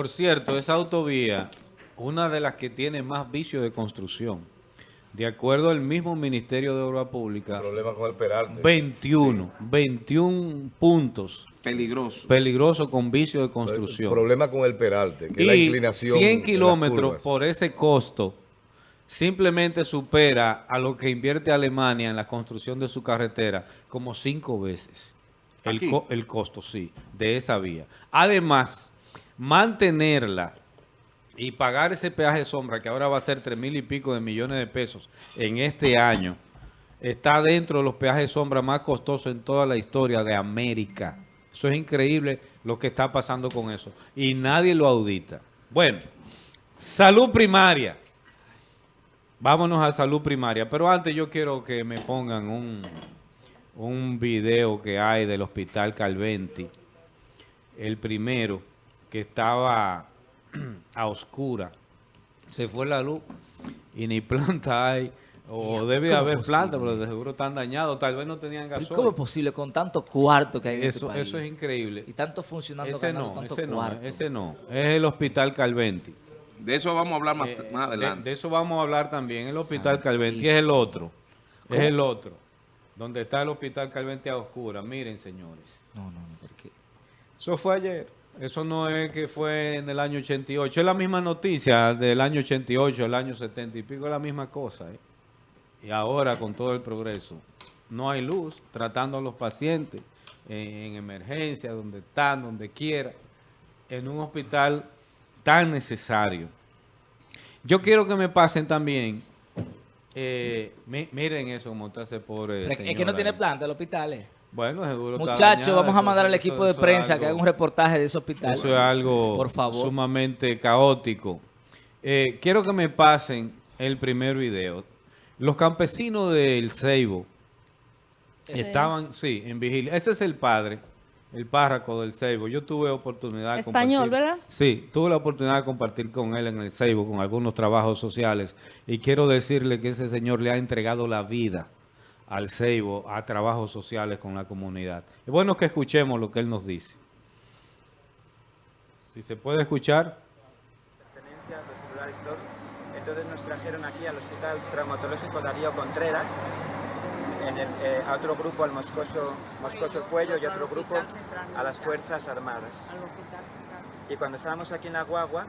Por cierto, esa autovía, una de las que tiene más vicio de construcción, de acuerdo al mismo Ministerio de Obra Pública, Problema con el Peralte. 21, 21 puntos Peligroso. peligrosos con vicio de construcción. Problema con el Peralte, que y es la inclinación. 100 en las kilómetros por ese costo simplemente supera a lo que invierte Alemania en la construcción de su carretera como cinco veces. El, co- el costo, sí, de esa vía. Además, mantenerla y pagar ese peaje sombra, que ahora va a ser tres mil y pico de millones de pesos en este año, está dentro de los peajes sombra más costosos en toda la historia de América. Eso es increíble lo que está pasando con eso. Y nadie lo audita. Bueno, salud primaria. Vámonos a salud primaria. Pero antes yo quiero que me pongan un, un video que hay del Hospital Calventi. El primero, que estaba a oscura. Se fue la luz y ni planta hay. O debe ¿cómo haber planta, pero de seguro están dañados. Tal vez no tenían ¿Y gasolina. ¿Cómo es posible con tanto cuarto que hay en este Eso, país? eso es increíble. Y tanto funcionando, Ese ganando no, tanto ese no, cuarto. ese no. Es el Hospital Calventi. De eso vamos a hablar más, Eh, más de- adelante. De, eso vamos a hablar también. El Hospital Santísimo. Calventi es el otro. ¿Cómo? Es el otro. Donde está el Hospital Calventi a oscura. Miren, señores. No, no, no, porque... Eso fue ayer. Eso no es que fue en el año 88. Es la misma noticia del año 88, el año 70 y pico. Es la misma cosa. ¿eh? Y ahora con todo el progreso. No hay luz tratando a los pacientes en, en emergencia, donde están, donde quiera. En un hospital tan necesario. Yo quiero que me pasen también. eh, mi- miren eso, montarse por. Pero es que no tiene planta el hospital. eh. Bueno, seguro está Muchachos, dañada, vamos a mandar al eso- equipo de eso prensa algo- que haga un reportaje de ese hospital. Eso es algo Por favor. sumamente caótico. Eh, quiero que me pasen el primer video. Los campesinos del Ceibo estaban, sí, en vigilia. Ese es el padre, el párroco del Ceibo. Yo tuve oportunidad de Español, compartir- ¿verdad? Sí, tuve la oportunidad de compartir con él en el Ceibo, con algunos trabajos sociales. Y quiero decirle que ese señor le ha entregado la vida al Ceibo, a trabajos sociales con la comunidad. Es bueno que escuchemos lo que él nos dice. Si se puede escuchar. Entonces nos trajeron aquí al Hospital Traumatológico Darío Contreras, en eh, a otro grupo al Moscoso, Moscoso Cuello y otro grupo a las Fuerzas Armadas. Y cuando estábamos aquí en la guagua,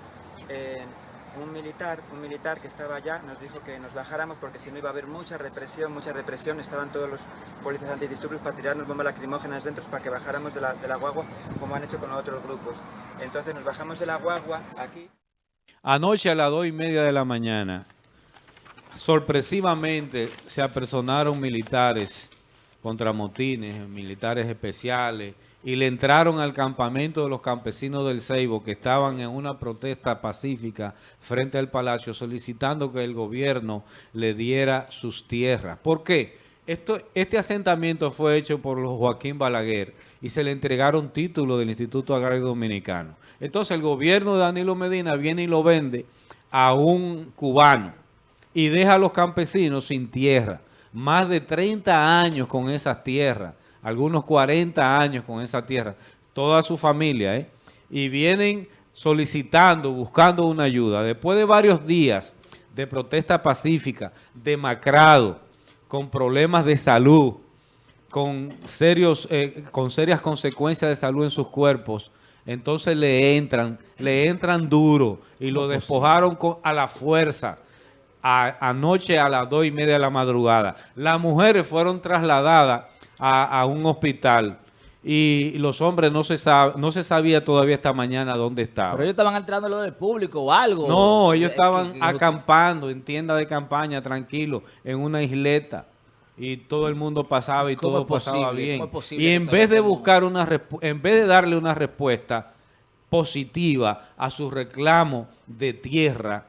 un militar, un militar que estaba allá nos dijo que nos bajáramos porque si no iba a haber mucha represión, mucha represión, estaban todos los policías antidisturbios para tirarnos bombas lacrimógenas dentro para que bajáramos de la, de la guagua como han hecho con otros grupos. Entonces nos bajamos de la guagua aquí. Anoche a las dos y media de la mañana, sorpresivamente se apersonaron militares contra motines, militares especiales, y le entraron al campamento de los campesinos del Ceibo que estaban en una protesta pacífica frente al palacio solicitando que el gobierno le diera sus tierras. ¿Por qué? Esto, este asentamiento fue hecho por Joaquín Balaguer y se le entregaron títulos del Instituto Agrario Dominicano. Entonces el gobierno de Danilo Medina viene y lo vende a un cubano y deja a los campesinos sin tierra. Más de 30 años con esas tierras, algunos 40 años con esa tierra, toda su familia, ¿eh? Y vienen solicitando, buscando una ayuda. Después de varios días de protesta pacífica, demacrado, con problemas de salud, con, serios, eh, con serias consecuencias de salud en sus cuerpos, entonces le entran, le entran duro y lo despojaron con- a la fuerza a- anoche a las dos y media de la madrugada. Las mujeres fueron trasladadas a, a un hospital y los hombres no se sabe, no se sabía todavía esta mañana dónde estaban. Pero ellos estaban entrando lo del público o algo. No, ellos Eh, estaban acampando en tienda de campaña, tranquilo, en una isleta. Y todo el mundo pasaba y ¿Cómo todo pasaba bien. ¿Cómo es posible Y en vez de buscar una en vez de darle una respuesta positiva a su reclamo de tierra,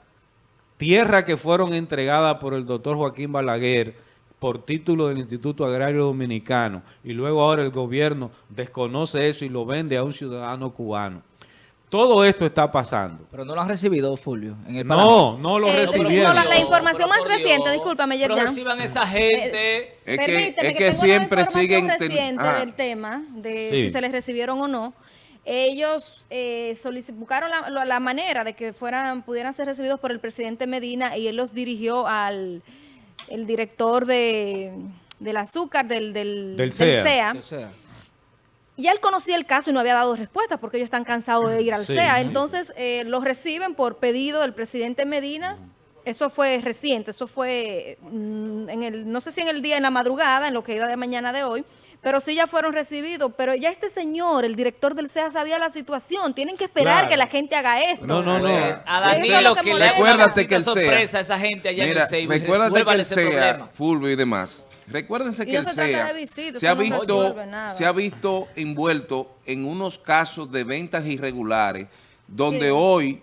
tierra que fueron entregadas por el doctor Joaquín Balaguer por título del Instituto Agrario Dominicano y luego ahora el gobierno desconoce eso y lo vende a un ciudadano cubano. Todo esto está pasando. Pero no lo han recibido, Fulvio, en el No, no lo Eh, recibieron. no, la- la información Pero más reciente, Dios, discúlpame, Pero Yerjan. reciban esa gente. Es que, Permíteme es que tengo una siempre información siguen... reciente Ah, del tema, de Sí. si se les recibieron o no. ellos eh, buscaron la, la- la manera de que fueran pudieran ser recibidos por el presidente Medina y él los dirigió al el director de del azúcar del, del, Del CEA. O sea, y él conocía el caso y no había dado respuesta porque ellos están cansados de ir al Sí. CEA. Entonces, eh, los reciben por pedido del presidente Medina. Eso fue reciente, eso fue mm, en el, no sé si en el día, en la madrugada, en lo que iba de mañana de hoy, pero sí ya fueron recibidos. Pero ya este señor, el director del CEA, sabía la situación. Tienen que esperar Claro. que la gente haga esto. No, no, no. a Danilo lo que que le molesta. Recuérdate que el sorpresa a esa gente allá en el y recuérdate que el problema. Fulvio y demás, recuérdense que no el se visita, se ha, no visto, se ha visto envuelto en unos casos de ventas irregulares donde Sí. hoy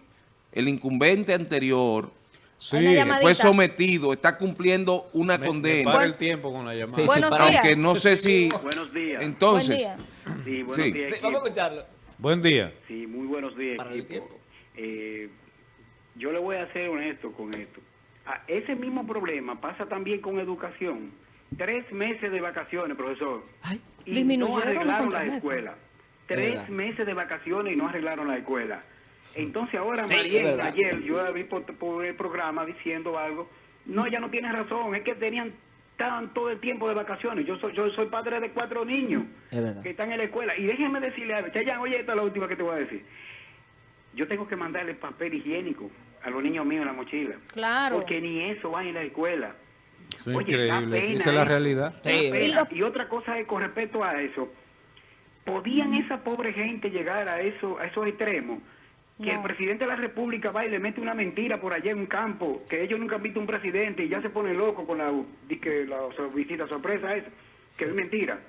el incumbente anterior Sí. Fue sometido, está cumpliendo una Me- me condena. para el tiempo con la llamada. Sí, sí, Buenos para- días. Aunque no sé si... Buenos días. Entonces, Buen día. sí, buenos sí. días. Vamos a escucharlo. Buen día. Sí, muy buenos días. Para el equipo. tiempo. Eh, yo le voy a ser honesto con esto. Ah, ese mismo problema pasa también con educación. Tres meses de vacaciones, profesor. Ay. y no arreglaron la escuela. Es Tres meses de vacaciones y no arreglaron la escuela. Entonces ahora, Sí, Mariel, ayer yo la vi por, por el programa diciendo algo. No, ella no tiene razón. Es que tenían estaban todo el tiempo de vacaciones. Yo soy, yo soy padre de cuatro niños Es que están en la escuela. Y déjenme decirle algo. Chayanne, oye, esta es la última que te voy a decir. Yo tengo que mandarle papel higiénico a los niños míos en la mochila. Claro. Porque ni eso va en la escuela. Eso es Oye, increíble. pena, Esa es la ¿eh? realidad. Y otra cosa es con respecto a eso. ¿Podían esa pobre gente llegar a, eso, a esos extremos? Que el presidente de la República va y le mete una mentira por allá en un campo, que ellos nunca han visto un presidente y ya se pone loco con la, que la visita sorpresa esa, que es mentira.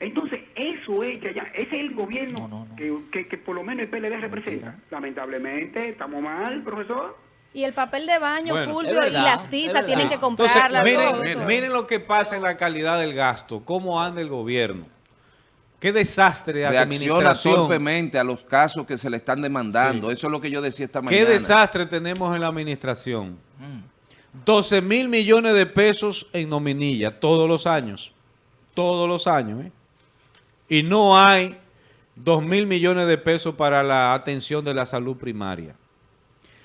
Entonces, eso es que ya, ese es el gobierno No, no, no. Que, que, que por lo menos el PLD representa. Lamentablemente, estamos mal, profesor. Y el papel de baño, Bueno. Fulvio, y las tizas tienen que Entonces, comprarlas. miren, todo, miren, todo. miren lo que pasa en la calidad del gasto, cómo anda el gobierno. Qué desastre de reacciona administración. torpemente a los casos que se le están demandando. Eso es lo que yo decía esta mañana. Qué desastre tenemos en la administración. Mm. 12 mil millones de pesos en nominilla todos los años. Todos los años. ¿eh? Y no hay 2 mil millones de pesos para la atención de la salud primaria.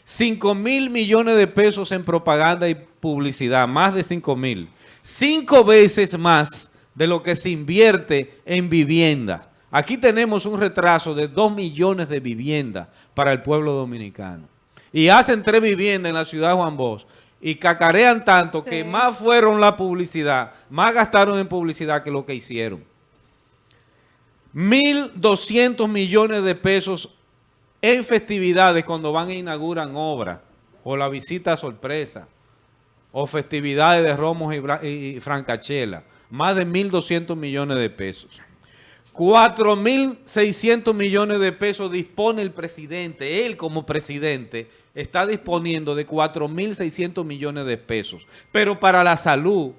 5 mil millones de pesos en propaganda y publicidad, más de 5 mil. Cinco veces más de lo que se invierte en vivienda. Aquí tenemos un retraso de 2 millones de viviendas para el pueblo dominicano. Y hacen tres viviendas en la ciudad de Juan Bosch y cacarean tanto Sí. que más fueron la publicidad, más gastaron en publicidad que lo que hicieron. 1.200 millones de pesos en festividades cuando van e inauguran obras, o la visita sorpresa, o festividades de Romos y, Bra- y- y Francachela. Más de 1.200 millones de pesos. 4.600 millones de pesos dispone el presidente. Él como presidente está disponiendo de 4.600 millones de pesos. Pero para la salud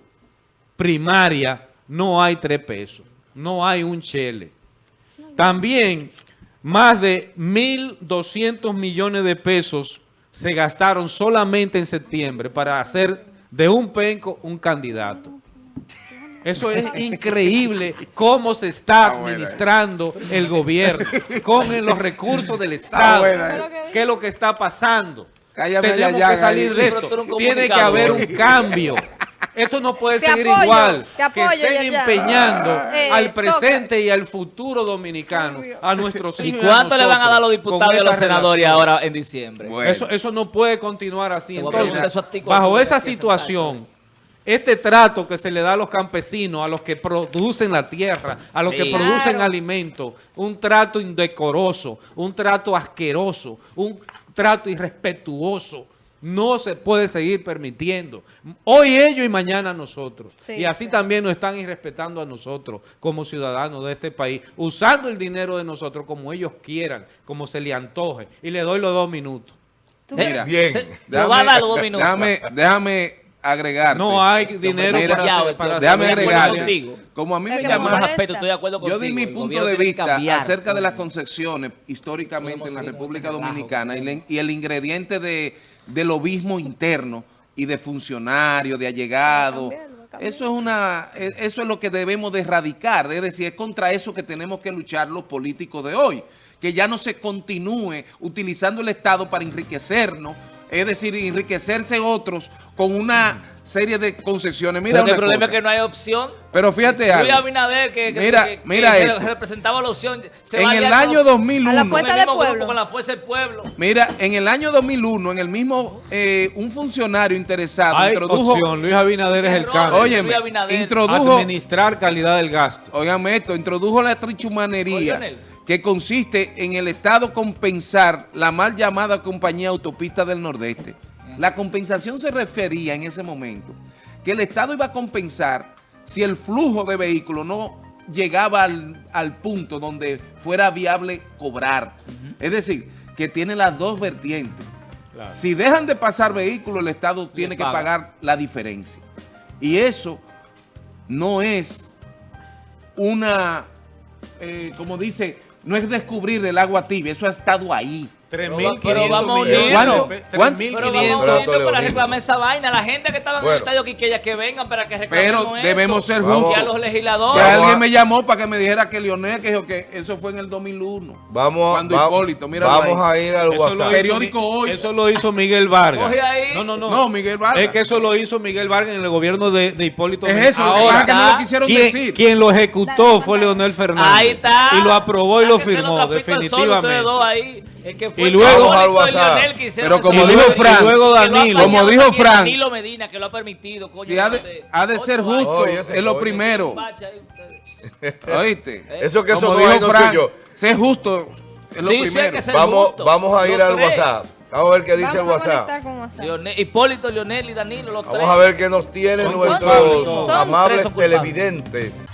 primaria no hay tres pesos. No hay un chele. También más de 1.200 millones de pesos se gastaron solamente en septiembre para hacer de un penco un candidato. Eso es increíble cómo se está buena, eh. administrando el gobierno con los recursos del Estado. buena, eh. ¿Qué es lo que está pasando? Cállame Tenemos que salir de esto. Tiene que haber un cambio. Esto no puede Te seguir apoyo, igual. apoyo, que estén empeñando Eh, al presente y al futuro dominicano, a nuestros ¿Y hijos. cuánto le van a dar a los diputados y a los senadores relación. ahora en diciembre? Bueno. Eso, eso no puede continuar así. Entonces, bajo esa situación, este trato que se le da a los campesinos, a los que producen la tierra, a los que producen Claro. alimentos, un trato indecoroso, un trato asqueroso, un trato irrespetuoso, no se puede seguir permitiendo. Hoy ellos y mañana nosotros. Sí, y así sí. también nos están irrespetando a nosotros como ciudadanos de este país, usando el dinero de nosotros como ellos quieran, como se le antoje. Y le doy los dos minutos. Mira, Bien. Se- Lo va a dar dos minutos. Déjame, déjame agregar. No hay dinero Mira, para, ya, para Déjame agregar. Como a mí Es me que En llama... molesta. algunos aspectos estoy de acuerdo contigo. Yo di mi El punto de vista cambiar. acerca de las concepciones históricamente en la República Dominicana y, relajo. le- y el ingrediente de, del lobismo interno y de funcionario, de allegado. Va a cambiar, va a cambiar. Eso es una, e- eso es lo que debemos de erradicar, es decir, es contra eso que tenemos que luchar los políticos de hoy, que ya no se continúe utilizando el Estado para enriquecernos, es decir, enriquecerse otros con una serie de concesiones. Mira Pero el problema cosa. es que no hay opción. Pero fíjate Luis algo. Abinader, que, que- Mira, que- mira que representaba la opción. se En el año con- 2001, A la fuerza el del pueblo. con la fuerza del pueblo. mira, en el año 2001, en el mismo, eh, un funcionario interesado Hay introdujo, opción. Luis Abinader es el cambio. oye, Luis Abinader. introdujo, Administrar calidad del gasto. Óigame esto, introdujo la trichumanería. Que consiste en el Estado compensar la mal llamada compañía autopista del Nordeste. La compensación se refería en ese momento que el Estado iba a compensar si el flujo de vehículos no llegaba al, al punto donde fuera viable cobrar. Es decir, que tiene las dos vertientes. Claro. Si dejan de pasar vehículos, el Estado tiene que paga. pagar la diferencia. Y eso no es una, eh, como dice, no es descubrir el agua tibia, eso ha estado ahí. Pero 3.500 vamos a millones. unirnos. de pe- ¿Cuánto? 3.500. Pero vamos a Pero, unirnos para reclamar esa vaina. La gente que estaba en el Bueno. estadio Quiqueya, que vengan para que reclamemos Pero eso. debemos ser justos. Y a los legisladores. Alguien me llamó para que me dijera que Leonel, que dijo que eso fue en el 2001. Vamos, a- Cuando va- Hipólito, míralo vamos ahí. a ir al Eso lo WhatsApp. hizo Periódico Mi- Hoy. Eso lo hizo Miguel Vargas. Ahí. No, no, no. No, Miguel Vargas. Es que eso lo hizo Miguel Vargas en el gobierno de, de Hipólito. Es eso, Ahora, que no lo quisieron quien, decir. quien lo ejecutó fue Leonel Fernández. Ahí está. Y lo aprobó y lo firmó, definitivamente. El que fue Y luego- Vamos. Leonel que Pero como dijo Y Frank, luego Danilo. Como dijo Frank. Danilo Medina, que lo ha permitido. Coño, Si ha de, ha de ser justo, Oye, ese es lo coño. primero. Ahí ustedes. ¿Oíste? Eso que eso Como no dijo no Frank, yo. ser justo es lo Sí, sí, primero. que ser Vamos, justo. vamos a ir al tres. WhatsApp. Vamos a ver qué dice el Vamos a WhatsApp. WhatsApp. Leonel- Hipólito, Leonel y Danilo, los tres. Vamos a ver qué nos tienen nuestros amables televidentes.